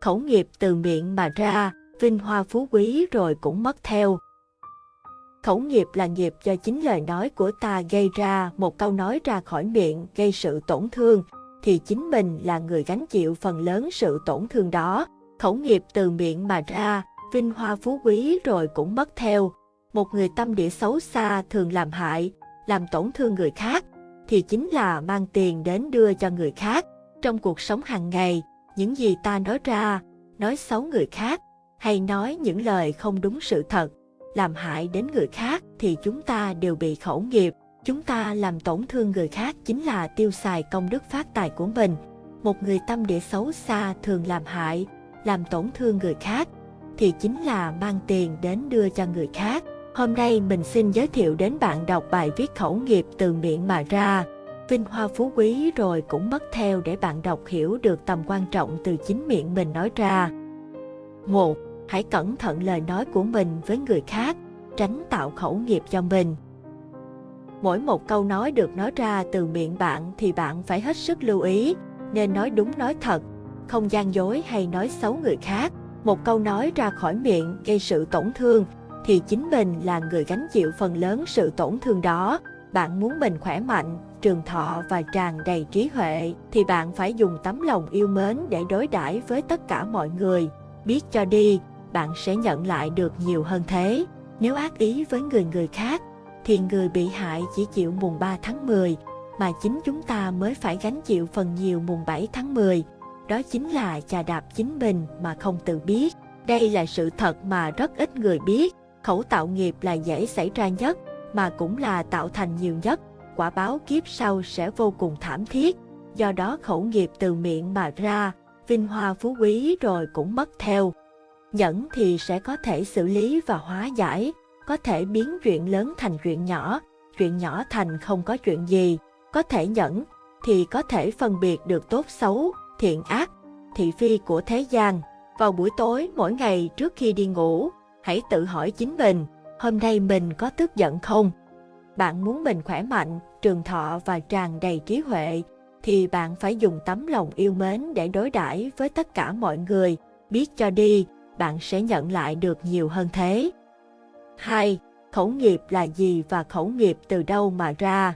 khẩu nghiệp từ miệng mà ra, vinh hoa phú quý rồi cũng mất theo. Khẩu nghiệp là nghiệp do chính lời nói của ta gây ra, một câu nói ra khỏi miệng gây sự tổn thương, thì chính mình là người gánh chịu phần lớn sự tổn thương đó. Khẩu nghiệp từ miệng mà ra, vinh hoa phú quý rồi cũng mất theo. Một người tâm địa xấu xa thường làm hại, làm tổn thương người khác, thì chính là mang tiền đến đưa cho người khác. Trong cuộc sống hàng ngày, những gì ta nói ra, nói xấu người khác, hay nói những lời không đúng sự thật, làm hại đến người khác thì chúng ta đều bị khẩu nghiệp. Chúng ta làm tổn thương người khác chính là tiêu xài công đức phát tài của mình. Một người tâm địa xấu xa thường làm hại, làm tổn thương người khác, thì chính là mang tiền đến đưa cho người khác. Hôm nay mình xin giới thiệu đến bạn đọc bài viết khẩu nghiệp từ miệng mà ra. Vinh hoa phú quý rồi cũng mất theo để bạn đọc hiểu được tầm quan trọng từ chính miệng mình nói ra. 1. Hãy cẩn thận lời nói của mình với người khác, tránh tạo khẩu nghiệp cho mình. Mỗi một câu nói được nói ra từ miệng bạn thì bạn phải hết sức lưu ý, nên nói đúng nói thật, không gian dối hay nói xấu người khác. Một câu nói ra khỏi miệng gây sự tổn thương thì chính mình là người gánh chịu phần lớn sự tổn thương đó. Bạn muốn mình khỏe mạnh, trường thọ và tràn đầy trí huệ thì bạn phải dùng tấm lòng yêu mến để đối đãi với tất cả mọi người. Biết cho đi, bạn sẽ nhận lại được nhiều hơn thế. Nếu ác ý với người người khác thì người bị hại chỉ chịu mùng 3 tháng 10, mà chính chúng ta mới phải gánh chịu phần nhiều mùng 7 tháng 10. Đó chính là chà đạp chính mình mà không tự biết. Đây là sự thật mà rất ít người biết. Khẩu tạo nghiệp là dễ xảy ra nhất, mà cũng là tạo thành nhiều nhất. Quả báo kiếp sau sẽ vô cùng thảm thiết. Do đó khẩu nghiệp từ miệng mà ra, vinh hoa phú quý rồi cũng mất theo. Nhẫn thì sẽ có thể xử lý và hóa giải, có thể biến chuyện lớn thành chuyện nhỏ, chuyện nhỏ thành không có chuyện gì, có thể nhẫn, thì có thể phân biệt được tốt xấu, thiện ác, thị phi của thế gian. Vào buổi tối mỗi ngày trước khi đi ngủ, hãy tự hỏi chính mình, hôm nay mình có tức giận không? Bạn muốn mình khỏe mạnh, trường thọ và tràn đầy trí huệ, thì bạn phải dùng tấm lòng yêu mến để đối đãi với tất cả mọi người, biết cho đi, bạn sẽ nhận lại được nhiều hơn thế. 2. Khẩu nghiệp là gì và khẩu nghiệp từ đâu mà ra?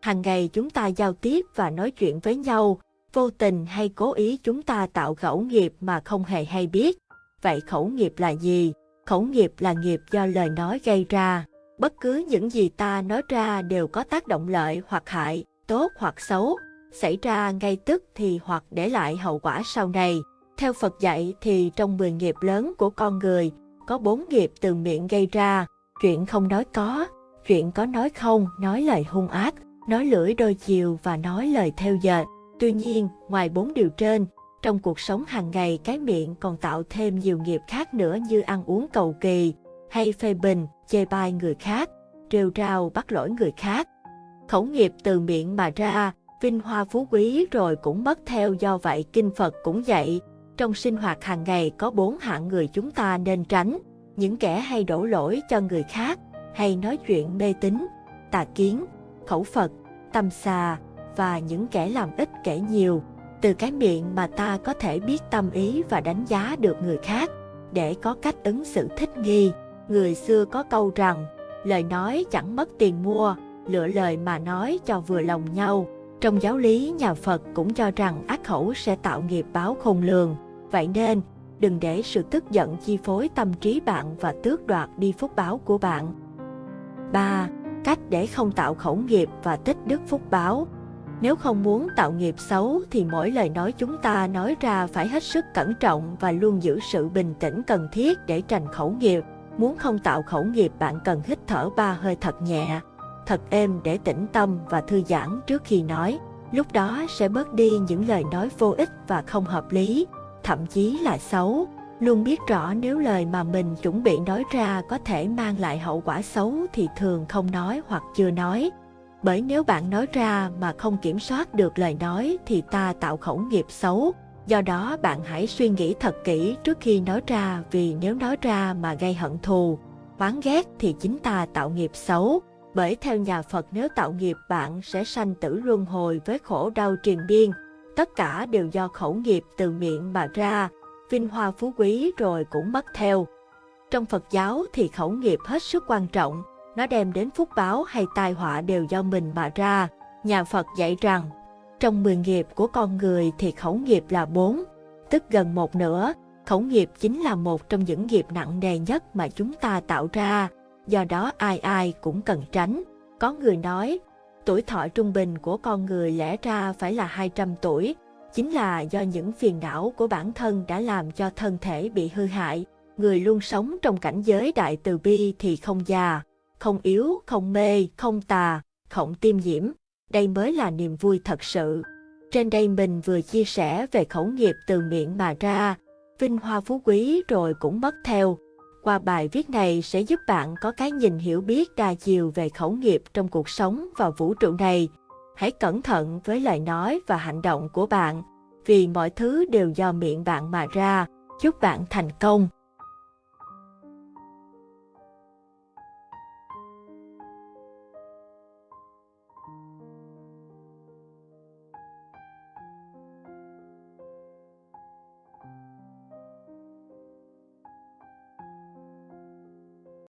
Hàng ngày chúng ta giao tiếp và nói chuyện với nhau, vô tình hay cố ý chúng ta tạo khẩu nghiệp mà không hề hay biết. Vậy khẩu nghiệp là gì? Khẩu nghiệp là nghiệp do lời nói gây ra. Bất cứ những gì ta nói ra đều có tác động lợi hoặc hại, tốt hoặc xấu, xảy ra ngay tức thì hoặc để lại hậu quả sau này. Theo Phật dạy thì trong 10 nghiệp lớn của con người, có bốn nghiệp từ miệng gây ra, chuyện không nói có, chuyện có nói không, nói lời hung ác, nói lưỡi đôi chiều và nói lời theo dệt. Tuy nhiên, ngoài bốn điều trên, trong cuộc sống hàng ngày cái miệng còn tạo thêm nhiều nghiệp khác nữa như ăn uống cầu kỳ, hay phê bình, chê bai người khác, trêu rao bắt lỗi người khác. Khẩu nghiệp từ miệng mà ra, vinh hoa phú quý rồi cũng mất theo do vậy kinh Phật cũng dạy, trong sinh hoạt hàng ngày có bốn hạng người chúng ta nên tránh, những kẻ hay đổ lỗi cho người khác, hay nói chuyện mê tín, tà kiến, khẩu Phật, tâm xà và những kẻ làm ít kể nhiều. Từ cái miệng mà ta có thể biết tâm ý và đánh giá được người khác, để có cách ứng xử thích nghi. Người xưa có câu rằng, lời nói chẳng mất tiền mua, lựa lời mà nói cho vừa lòng nhau. Trong giáo lý nhà Phật cũng cho rằng ác khẩu sẽ tạo nghiệp báo khôn lường. Vậy nên, đừng để sự tức giận chi phối tâm trí bạn và tước đoạt đi phúc báo của bạn. 3. Cách để không tạo khẩu nghiệp và tích đức phúc báo Nếu không muốn tạo nghiệp xấu thì mỗi lời nói chúng ta nói ra phải hết sức cẩn trọng và luôn giữ sự bình tĩnh cần thiết để tránh khẩu nghiệp. Muốn không tạo khẩu nghiệp bạn cần hít thở ba hơi thật nhẹ, thật êm để tĩnh tâm và thư giãn trước khi nói. Lúc đó sẽ bớt đi những lời nói vô ích và không hợp lý, thậm chí là xấu. Luôn biết rõ nếu lời mà mình chuẩn bị nói ra có thể mang lại hậu quả xấu thì thường không nói hoặc chưa nói. Bởi nếu bạn nói ra mà không kiểm soát được lời nói thì ta tạo khẩu nghiệp xấu. Do đó bạn hãy suy nghĩ thật kỹ trước khi nói ra vì nếu nói ra mà gây hận thù, oán ghét thì chính ta tạo nghiệp xấu. Bởi theo nhà Phật nếu tạo nghiệp bạn sẽ sanh tử luân hồi với khổ đau triền biên, tất cả đều do khẩu nghiệp từ miệng mà ra, vinh hoa phú quý rồi cũng mất theo. Trong Phật giáo thì khẩu nghiệp hết sức quan trọng, nó đem đến phúc báo hay tai họa đều do mình mà ra. Nhà Phật dạy rằng, trong mười nghiệp của con người thì khẩu nghiệp là bốn, tức gần một nửa. Khẩu nghiệp chính là một trong những nghiệp nặng nề nhất mà chúng ta tạo ra, do đó ai ai cũng cần tránh. Có người nói, tuổi thọ trung bình của con người lẽ ra phải là 200 tuổi, chính là do những phiền não của bản thân đã làm cho thân thể bị hư hại. Người luôn sống trong cảnh giới đại từ bi thì không già, không yếu, không mê, không tà, không tiêm nhiễm. Đây mới là niềm vui thật sự. Trên đây mình vừa chia sẻ về khẩu nghiệp từ miệng mà ra, vinh hoa phú quý rồi cũng mất theo. Qua bài viết này sẽ giúp bạn có cái nhìn hiểu biết đa chiều về khẩu nghiệp trong cuộc sống và vũ trụ này. Hãy cẩn thận với lời nói và hành động của bạn, vì mọi thứ đều do miệng bạn mà ra. Chúc bạn thành công!